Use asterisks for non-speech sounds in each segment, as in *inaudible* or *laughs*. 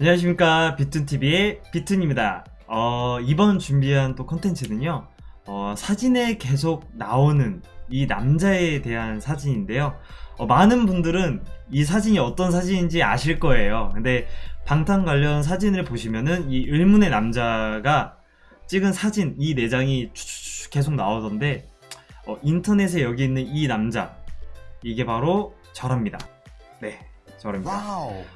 안녕하십니까. 비툰TV의 비툰입니다. 어, 이번 준비한 또 컨텐츠는요 어, 사진에 계속 나오는 이 남자에 대한 사진인데요. 어, 많은 분들은 이 사진이 어떤 사진인지 아실 거예요. 근데 방탄 관련 사진을 보시면은 이 의문의 남자가 찍은 사진 이 내장이 계속 나오던데 어, 인터넷에 여기 있는 이 남자 이게 바로 저랍니다. 네 저랍니다.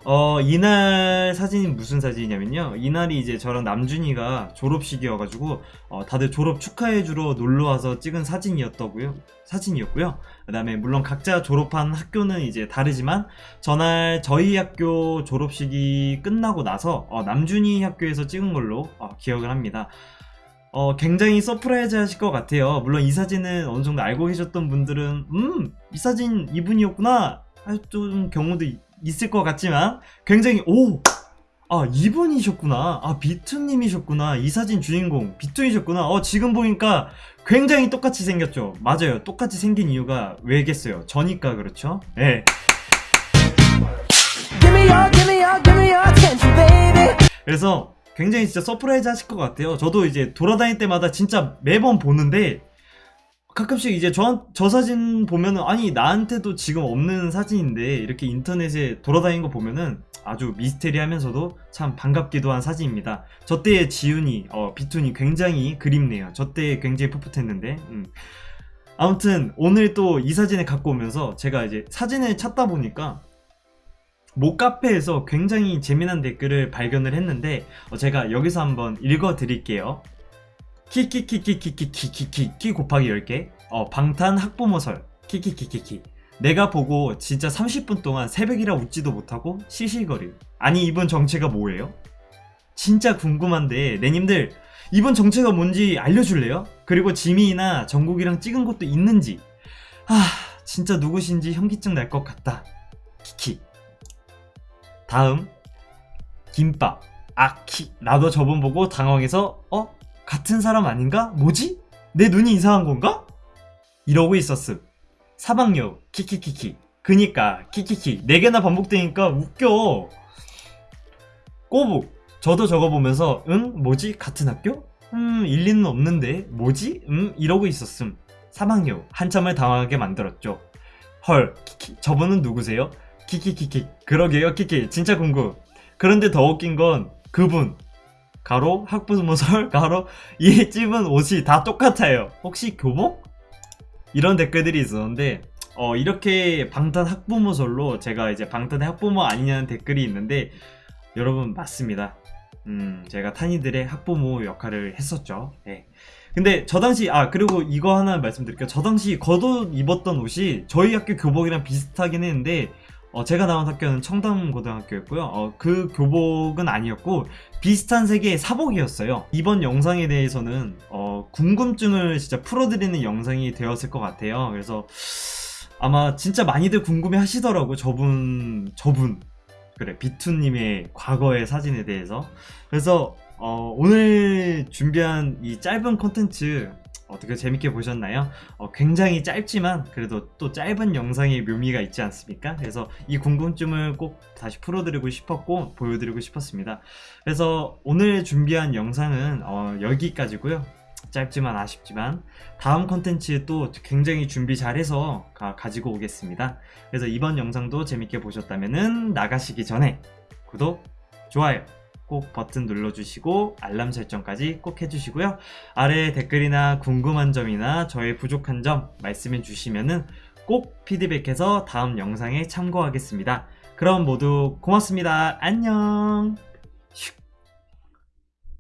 어 이날 사진이 무슨 사진이냐면요 이날이 이제 저랑 남준이가 졸업식이어가지고 어, 다들 졸업 축하해주러 놀러와서 찍은 사진이었더고요 사진이었고요 그 다음에 물론 각자 졸업한 학교는 이제 다르지만 전날 저희 학교 졸업식이 끝나고 나서 어, 남준이 학교에서 찍은 걸로 어, 기억을 합니다 어, 굉장히 surprise 하실 것 같아요. 물론 이 사진은 어느 정도 알고 계셨던 분들은, 음, 이 사진 이분이었구나. 할 좀 경우도 이- 있을 것 같지만, 굉장히, 오! 아, 이분이셨구나. 아, 비투님이셨구나. 이 사진 주인공, 비투이셨구나. 어, 지금 보니까 굉장히 똑같이 생겼죠. 맞아요. 똑같이 생긴 이유가 왜겠어요? 저니까 그렇죠? 예. Baby. 그래서 굉장히 진짜 surprise 하실 것 같아요. 저도 이제 돌아다닐 때마다 진짜 매번 보는데 가끔씩 이제 저, 저 사진 보면은 아니 나한테도 지금 없는 사진인데 이렇게 인터넷에 돌아다니는 거 보면은 아주 미스테리하면서도 참 반갑기도 한 사진입니다. 저 때의 지훈이 어, 비툰이 굉장히 그립네요. 저 때 굉장히 풋풋했는데 음. 아무튼 오늘 또 이 사진을 갖고 오면서 제가 이제 사진을 찾다 보니까 모 카페에서 굉장히 재미난 댓글을 발견을 했는데 어, 제가 여기서 한번 읽어 드릴게요. 키키키키키키키키키 키 곱하기 10개 어, 방탄 학부모설 키키키키키 내가 보고 진짜 30분 동안 새벽이라 웃지도 못하고 시시거리 아니 이분 정체가 뭐예요? 진짜 궁금한데 내님들 이분 정체가 뭔지 알려줄래요? 그리고 지민이나 정국이랑 찍은 것도 있는지 아 진짜 누구신지 현기증 날 것 같다 키키 다음 김밥 아키 나도 저분 보고 당황해서 어? 같은 사람 아닌가? 뭐지? 내 눈이 이상한 건가? 이러고 있었음 사방요 키키키키 그니까 키키키 네 개나 반복되니까 웃겨 꼬북 저도 저거 보면서 응? 뭐지? 같은 학교? 음 일리는 없는데 뭐지? 음 이러고 있었음 사방요 한참을 당황하게 만들었죠 헐 키키 저분은 누구세요? 키키키키 그러게요 키키 진짜 궁금 그런데 더 웃긴 건 그분 가로 학부모설 *laughs* 가로 이 찝은 옷이 다 똑같아요 혹시 교복? 이런 댓글들이 있었는데 어 이렇게 방탄 학부모설로 제가 이제 방탄의 학부모 아니냐는 댓글이 있는데 여러분 맞습니다 음 제가 탄이들의 학부모 역할을 했었죠 예. 근데 저 당시 아 그리고 이거 하나 말씀드릴게요 저 당시 겉옷 입었던 옷이 저희 학교 교복이랑 비슷하긴 했는데 어, 제가 나온 학교는 청담고등학교였고요. 어, 그 교복은 아니었고 비슷한 색의 사복이었어요. 이번 영상에 대해서는 어, 궁금증을 진짜 풀어드리는 영상이 되었을 것 같아요. 그래서 아마 진짜 많이들 궁금해 하시더라고 저분 저분 그래 비투님의 과거의 사진에 대해서 그래서 어, 오늘 준비한 이 짧은 콘텐츠 어떻게 재밌게 보셨나요? 어, 굉장히 짧지만 그래도 또 짧은 영상의 묘미가 있지 않습니까? 그래서 이 궁금증을 꼭 다시 풀어드리고 싶었고 보여드리고 싶었습니다. 그래서 오늘 준비한 영상은 어, 여기까지고요. 짧지만 아쉽지만 다음 컨텐츠 또 굉장히 준비 잘해서 가, 가지고 오겠습니다. 그래서 이번 영상도 재밌게 보셨다면 나가시기 전에 구독, 좋아요 꼭 버튼 눌러주시고 알람 설정까지 꼭 해주시고요. 아래 댓글이나 궁금한 점이나 저의 부족한 점 말씀해 주시면은 꼭 피드백해서 다음 영상에 참고하겠습니다. 그럼 모두 고맙습니다. 안녕. 슉.